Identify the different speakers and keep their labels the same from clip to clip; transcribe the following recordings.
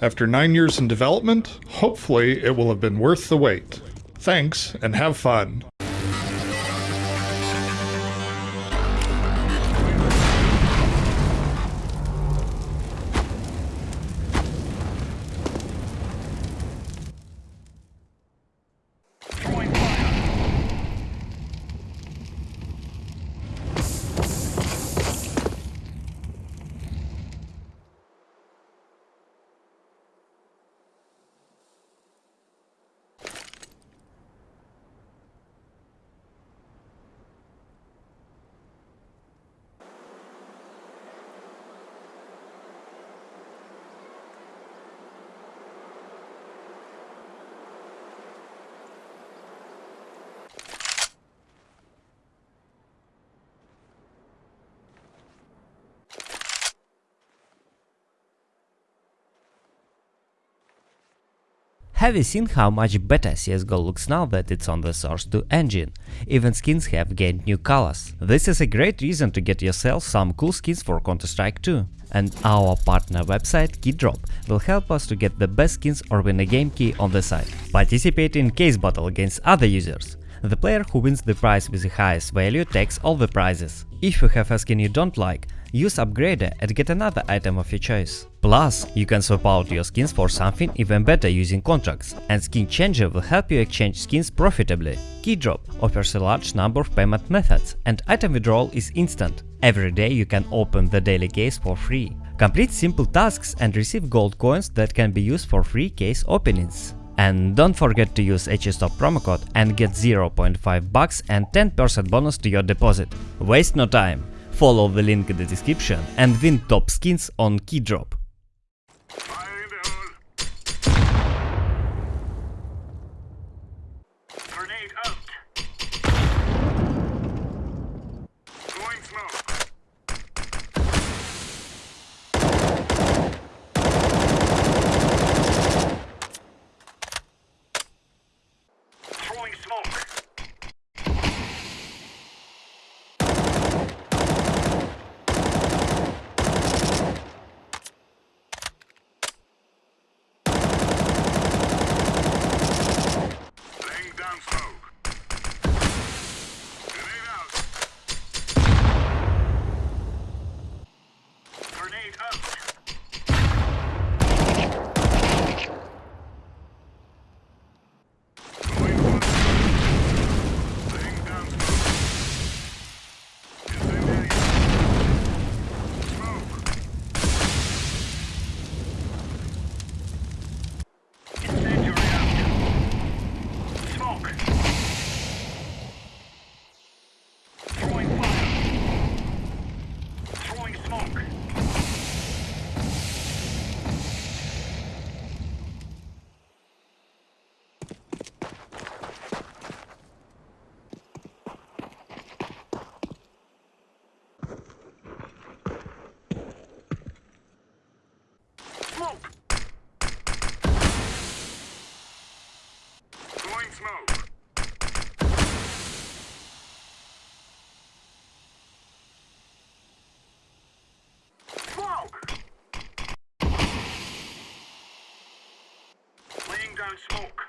Speaker 1: After nine years in development, hopefully it will have been worth the wait. Thanks, and have fun.
Speaker 2: Have you seen how much better CSGO looks now that it's on the Source 2 engine? Even skins have gained new colors. This is a great reason to get yourself some cool skins for Counter-Strike 2. And our partner website Keydrop will help us to get the best skins or win a game key on the site. Participate in case battle against other users. The player who wins the prize with the highest value takes all the prizes. If you have a skin you don't like, use Upgrader and get another item of your choice. Plus, you can swap out your skins for something even better using contracts, and Skin Changer will help you exchange skins profitably. Keydrop offers a large number of payment methods, and item withdrawal is instant. Every day you can open the daily case for free. Complete simple tasks and receive gold coins that can be used for free case openings. And don't forget to use HSTOP promo code and get 0.5 bucks and 10% bonus to your deposit. Waste no time, follow the link in the description and win top skins on Keydrop.
Speaker 3: Grenade out. Throwing smoke. Throwing smoke. Laying down smoke. Grenade out. Grenade out. Going one. Laying down smoke. Incendiary. Smoke. Incendiary out. Smoke. Throwing fire. Throwing smoke. Smoke. Throwing smoke. Smoke! Laying down smoke.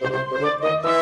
Speaker 3: Música